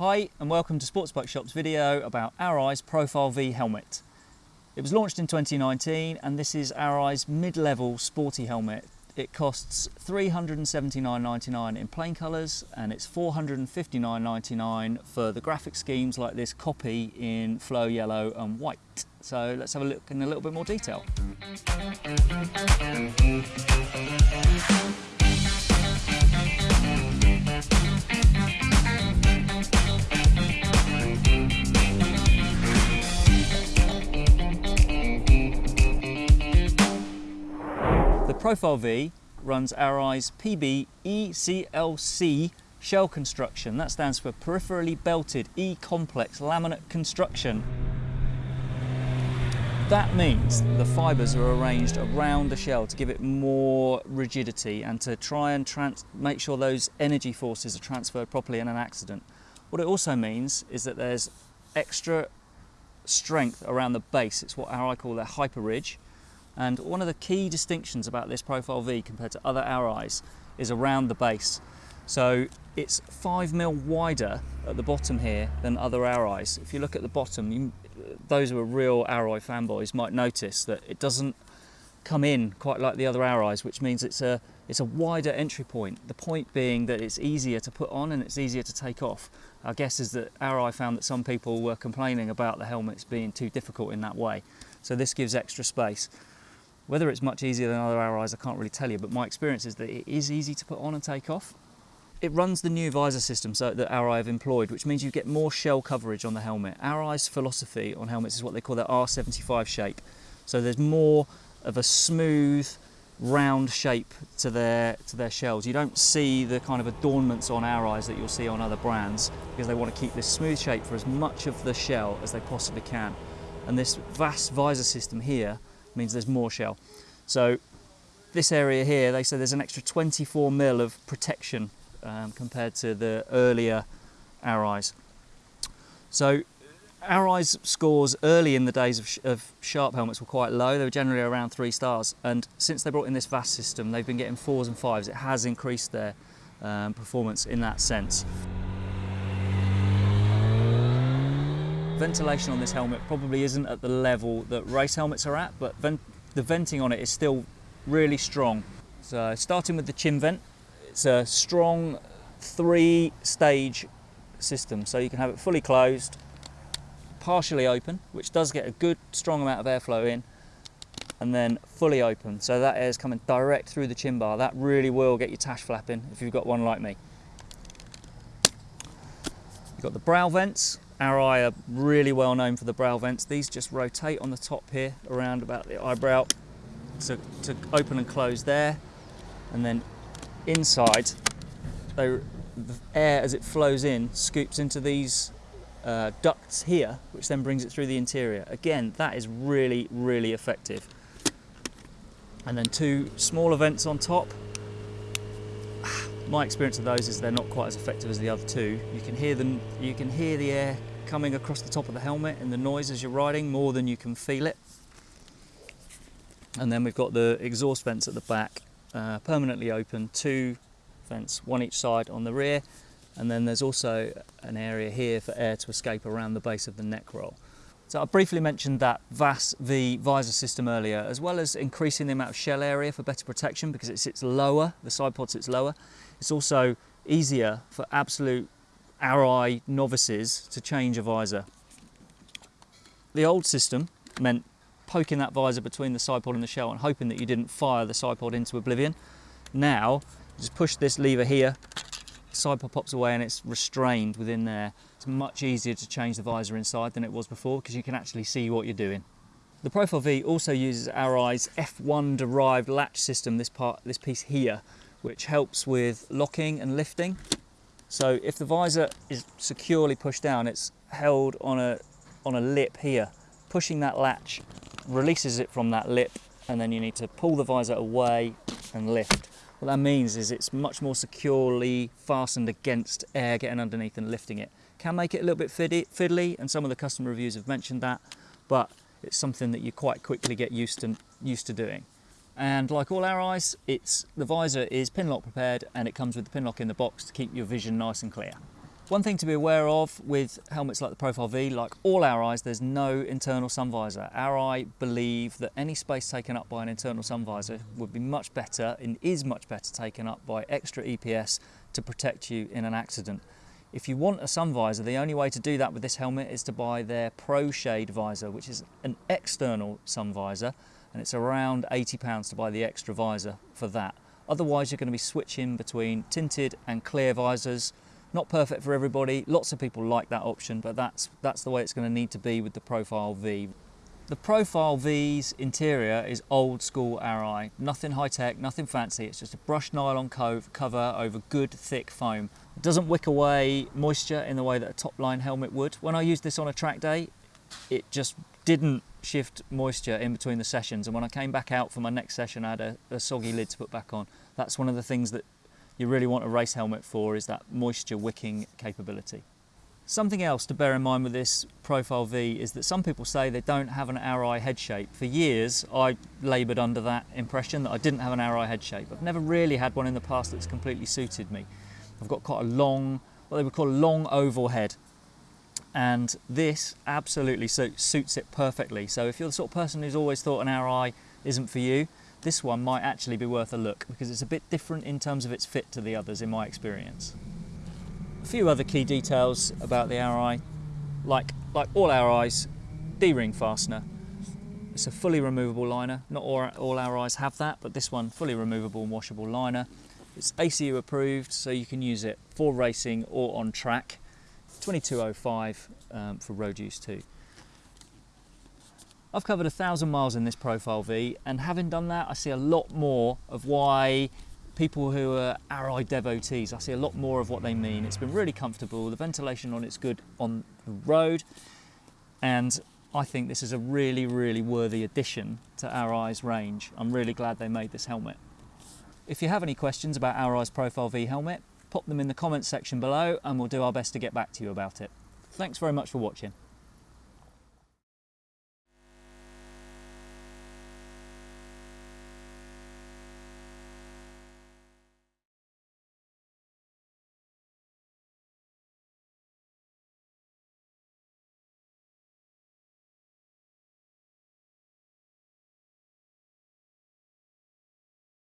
Hi and welcome to Sports Bike Shop's video about Arai's Profile V helmet. It was launched in 2019 and this is Arai's mid-level sporty helmet. It costs $379.99 in plain colours and it's $459.99 for the graphic schemes like this copy in flow yellow and white. So let's have a look in a little bit more detail. Profile V runs Arai's PB ECLC shell construction. That stands for Peripherally Belted E-Complex Laminate Construction. That means the fibres are arranged around the shell to give it more rigidity and to try and make sure those energy forces are transferred properly in an accident. What it also means is that there's extra strength around the base. It's what Arai call their hyper ridge and one of the key distinctions about this Profile V compared to other Arais is around the base. So it's five mil wider at the bottom here than other Arais. If you look at the bottom, you, those who are real Arai fanboys might notice that it doesn't come in quite like the other Arais, which means it's a it's a wider entry point. The point being that it's easier to put on and it's easier to take off. Our guess is that Arai found that some people were complaining about the helmets being too difficult in that way. So this gives extra space. Whether it's much easier than other Arais, I can't really tell you, but my experience is that it is easy to put on and take off. It runs the new visor system so that Arai have employed, which means you get more shell coverage on the helmet. Arai's philosophy on helmets is what they call their R75 shape. So there's more of a smooth, round shape to their to their shells. You don't see the kind of adornments on Arai's that you'll see on other brands because they want to keep this smooth shape for as much of the shell as they possibly can. And this VAS visor system here means there's more shell. So this area here, they say there's an extra 24 mil of protection um, compared to the earlier Arais. So Arai's scores early in the days of, of, Sharp helmets were quite low. They were generally around three stars. And since they brought in this VAS system, they've been getting fours and fives. It has increased their um, performance in that sense. Ventilation on this helmet probably isn't at the level that race helmets are at, but the venting on it is still really strong. So starting with the chin vent, it's a strong three stage system. So you can have it fully closed, partially open, which does get a good strong amount of airflow in, and then fully open. So that air is coming direct through the chin bar. That really will get your tash flapping if you've got one like me. You've got the brow vents, Arai are really well known for the brow vents. These just rotate on the top here around about the eyebrow to, to open and close there. And then inside, they, the air as it flows in scoops into these uh, ducts here, which then brings it through the interior. Again, that is really, really effective. And then two smaller vents on top. My experience of those is they're not quite as effective as the other two. You can hear them, you can hear the air coming across the top of the helmet and the noise as you're riding more than you can feel it. And then we've got the exhaust vents at the back, uh, permanently open, two vents, one each side on the rear. And then there's also an area here for air to escape around the base of the neck roll. So I briefly mentioned that VAS V visor system earlier, as well as increasing the amount of shell area for better protection because it sits lower, the side pod sits lower. It's also easier for absolute Arai novices to change a visor. The old system meant poking that visor between the side pod and the shell and hoping that you didn't fire the side pod into oblivion. Now, just push this lever here, side pod pops away and it's restrained within there. It's much easier to change the visor inside than it was before because you can actually see what you're doing. The Profile V also uses Arai's F1 derived latch system, this part, this piece here, which helps with locking and lifting. So if the visor is securely pushed down, it's held on a, on a lip here. Pushing that latch releases it from that lip and then you need to pull the visor away and lift. What that means is it's much more securely fastened against air getting underneath and lifting it. Can make it a little bit fiddly and some of the customer reviews have mentioned that, but it's something that you quite quickly get used to, used to doing. And like all Arais, it's the visor is pin lock prepared and it comes with the pin lock in the box to keep your vision nice and clear. One thing to be aware of with helmets like the Profile V, like all Arais, there's no internal sun visor. Arai believe that any space taken up by an internal sun visor would be much better and is much better taken up by extra EPS to protect you in an accident. If you want a sun visor, the only way to do that with this helmet is to buy their Pro Shade visor, which is an external sun visor, and it's around £80 to buy the extra visor for that. Otherwise, you're going to be switching between tinted and clear visors, not perfect for everybody. Lots of people like that option, but that's, that's the way it's going to need to be with the Profile V. The Profile V's interior is old school Arai. Nothing high tech, nothing fancy. It's just a brushed nylon cover over good thick foam. It doesn't wick away moisture in the way that a top line helmet would. When I used this on a track day, it just didn't shift moisture in between the sessions. And when I came back out for my next session, I had a, a soggy lid to put back on. That's one of the things that you really want a race helmet for is that moisture wicking capability. Something else to bear in mind with this Profile V is that some people say they don't have an Arai head shape. For years I laboured under that impression that I didn't have an Arai head shape. I've never really had one in the past that's completely suited me. I've got quite a long, what they would call a long oval head and this absolutely suits it perfectly. So if you're the sort of person who's always thought an Arai isn't for you, this one might actually be worth a look because it's a bit different in terms of its fit to the others in my experience. A few other key details about the Arai, like, like all Arais, D-ring fastener. It's a fully removable liner. Not all, all Arais have that, but this one, fully removable and washable liner. It's ACU approved, so you can use it for racing or on track. 2205 um, for road use too. I've covered a thousand miles in this Profile V and having done that I see a lot more of why people who are Arai devotees, I see a lot more of what they mean. It's been really comfortable, the ventilation on it's good on the road and I think this is a really, really worthy addition to Arai's range. I'm really glad they made this helmet. If you have any questions about Arai's Profile V helmet, pop them in the comments section below and we'll do our best to get back to you about it. Thanks very much for watching.